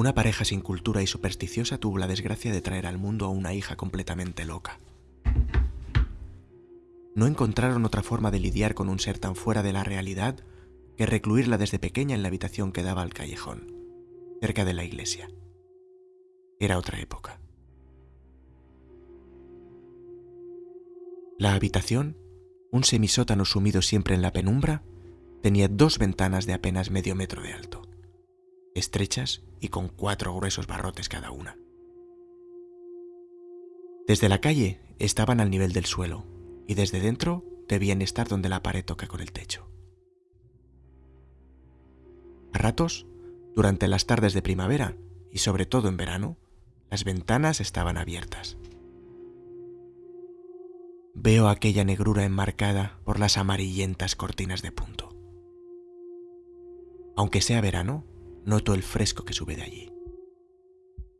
Una pareja sin cultura y supersticiosa tuvo la desgracia de traer al mundo a una hija completamente loca. No encontraron otra forma de lidiar con un ser tan fuera de la realidad que recluirla desde pequeña en la habitación que daba al callejón, cerca de la iglesia. Era otra época. La habitación, un semisótano sumido siempre en la penumbra, tenía dos ventanas de apenas medio metro de alto, estrechas y con cuatro gruesos barrotes cada una. Desde la calle estaban al nivel del suelo y desde dentro debían estar donde la pared toca con el techo. A ratos, durante las tardes de primavera y sobre todo en verano, las ventanas estaban abiertas Veo aquella negrura enmarcada por las amarillentas cortinas de punto. Aunque sea verano, noto el fresco que sube de allí.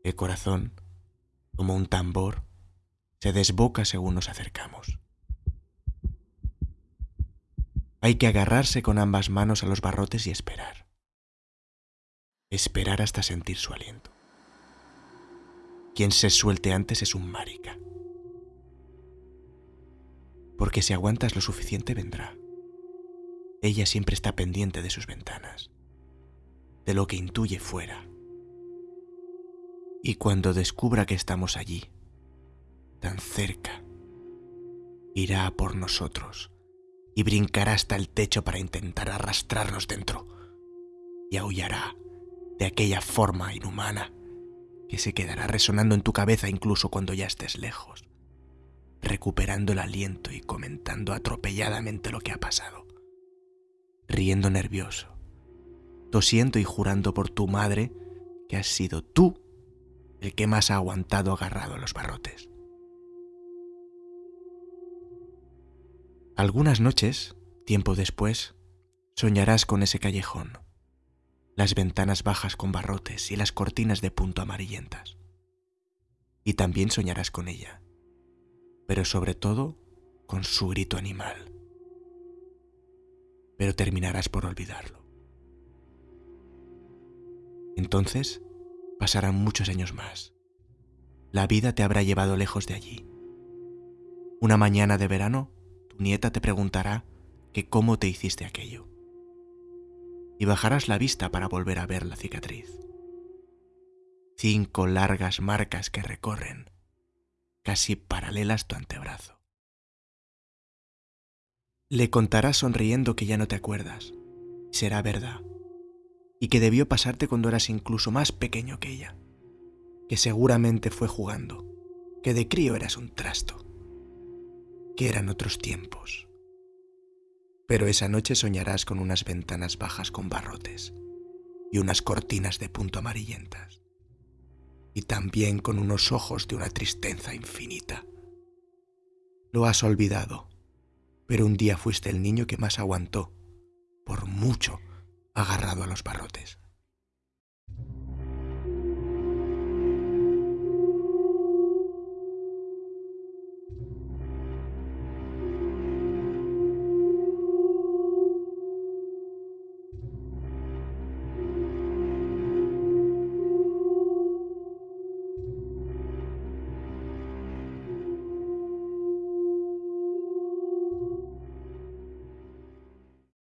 El corazón, como un tambor, se desboca según nos acercamos. Hay que agarrarse con ambas manos a los barrotes y esperar. Esperar hasta sentir su aliento. Quien se suelte antes es un marica porque si aguantas lo suficiente vendrá. Ella siempre está pendiente de sus ventanas, de lo que intuye fuera. Y cuando descubra que estamos allí, tan cerca, irá por nosotros y brincará hasta el techo para intentar arrastrarnos dentro y aullará de aquella forma inhumana que se quedará resonando en tu cabeza incluso cuando ya estés lejos recuperando el aliento y comentando atropelladamente lo que ha pasado, riendo nervioso, tosiendo y jurando por tu madre que has sido tú el que más ha aguantado agarrado a los barrotes. Algunas noches, tiempo después, soñarás con ese callejón, las ventanas bajas con barrotes y las cortinas de punto amarillentas. Y también soñarás con ella, pero sobre todo con su grito animal. Pero terminarás por olvidarlo. Entonces pasarán muchos años más. La vida te habrá llevado lejos de allí. Una mañana de verano, tu nieta te preguntará que cómo te hiciste aquello. Y bajarás la vista para volver a ver la cicatriz. Cinco largas marcas que recorren casi paralelas tu antebrazo. Le contarás sonriendo que ya no te acuerdas, será verdad, y que debió pasarte cuando eras incluso más pequeño que ella, que seguramente fue jugando, que de crío eras un trasto, que eran otros tiempos. Pero esa noche soñarás con unas ventanas bajas con barrotes y unas cortinas de punto amarillentas y también con unos ojos de una tristeza infinita. Lo has olvidado, pero un día fuiste el niño que más aguantó, por mucho, agarrado a los barrotes.